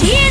tears.